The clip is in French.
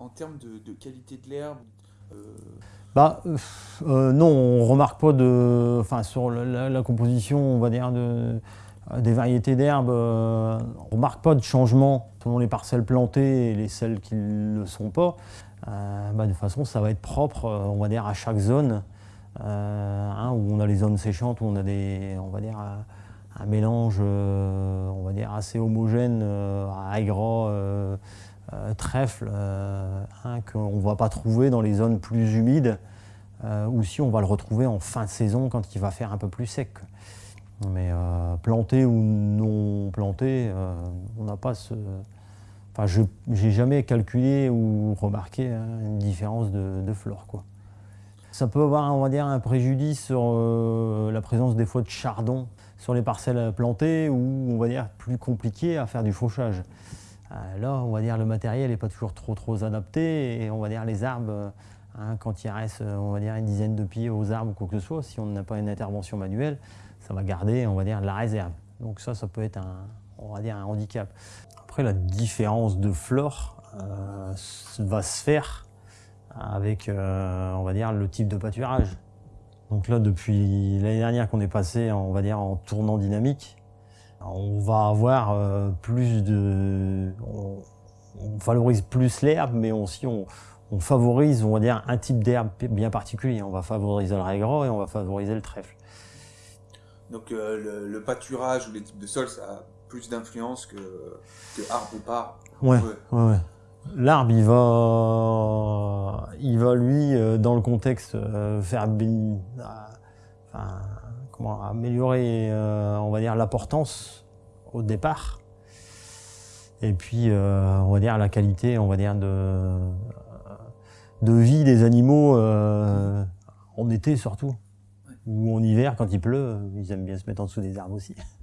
en termes de, qualité de l'herbe bah, non, on remarque pas de, enfin sur la, composition, on va dire de, des variétés d'herbes, on remarque pas de changement selon les parcelles plantées et les celles qui ne le sont pas. Bah, de toute façon, ça va être propre, on va dire à chaque zone. Euh, hein, où on a les zones séchantes, où on a des, on va dire, un, mélange euh, on va dire assez homogène euh, à trèfle, hein, qu'on ne va pas trouver dans les zones plus humides, ou si on va le retrouver en fin de saison quand il va faire un peu plus sec. Mais planté ou non planté, on n'a pas ce... Enfin, je jamais calculé ou remarqué hein, une différence de, flore. Ça peut avoir, on va dire, un préjudice sur euh, la présence des fois de chardon sur les parcelles plantées ou, on va dire, plus compliqué à faire du fauchage. Euh, là, on va dire, le matériel n'est pas toujours trop, trop adapté et on va dire, les arbres, hein, quand il reste, on va dire, une dizaine de pieds aux arbres ou quoi que ce soit, si on n'a pas une intervention manuelle, ça va garder, on va dire, la réserve. Donc ça, ça peut être un, on va dire, un handicap. Après, la différence de flore euh, va se faire avec, euh, on va dire, le type de pâturage. Donc là, depuis l'année dernière qu'on est passé, on va dire, en tournant dynamique, on va avoir euh, plus de... On, valorise plus l'herbe, mais aussi on, favorise, on va dire, un type d'herbe bien particulier. On va favoriser le régras et on va favoriser le trèfle. Donc euh, le, pâturage ou les types de sols, ça a plus d'influence que, que arbre ou part. Ouais, ouais, ouais. L'arbre, il va, il va lui, euh, dans le contexte, euh, faire comment, améliorer, on va dire, l'importance au départ. Et puis, on va dire, la qualité, on va dire, de, de vie des animaux en été surtout. Ou en hiver, quand il pleut, ils aiment bien se mettre en dessous des arbres aussi.